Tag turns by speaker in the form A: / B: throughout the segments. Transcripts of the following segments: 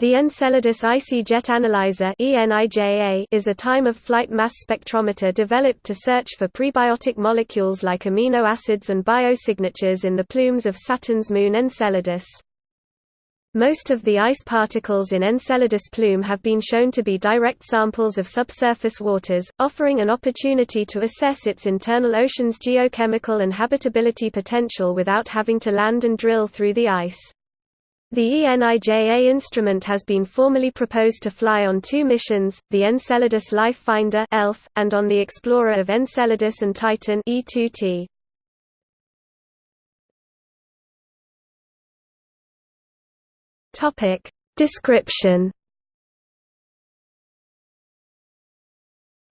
A: The Enceladus Icy Jet Analyzer is a time-of-flight mass spectrometer developed to search for prebiotic molecules like amino acids and biosignatures in the plumes of Saturn's moon Enceladus. Most of the ice particles in Enceladus plume have been shown to be direct samples of subsurface waters, offering an opportunity to assess its internal ocean's geochemical and habitability potential without having to land and drill through the ice. The ENIJA instrument has been formally proposed to fly on two missions, the Enceladus Life Finder (ELF) and on the Explorer of Enceladus and Titan E2T. Description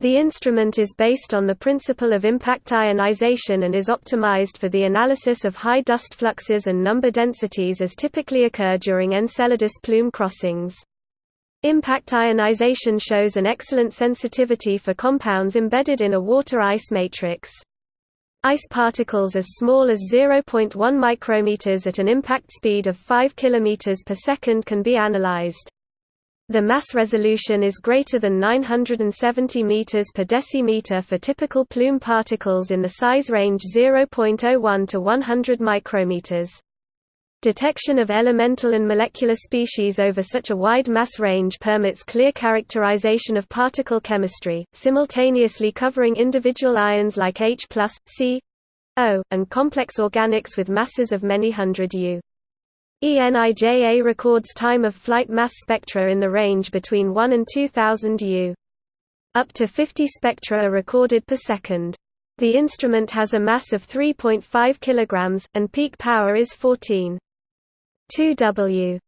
A: The instrument is based on the principle of impact ionization and is optimized for the analysis of high dust fluxes and number densities as typically occur during Enceladus plume crossings. Impact ionization shows an excellent sensitivity for compounds embedded in a water-ice matrix. Ice particles as small as 0.1 micrometers at an impact speed of 5 km per second can be analyzed. The mass resolution is greater than 970 meters per decimeter for typical plume particles in the size range 0.01 to 100 micrometers. Detection of elemental and molecular species over such a wide mass range permits clear characterization of particle chemistry, simultaneously covering individual ions like H+, C, O, and complex organics with masses of many hundred U. ENIJA records time of flight mass spectra in the range between 1 and 2000 U. Up to 50 spectra are recorded per second. The instrument has a mass of 3.5 kg, and peak power is 14. 2 W.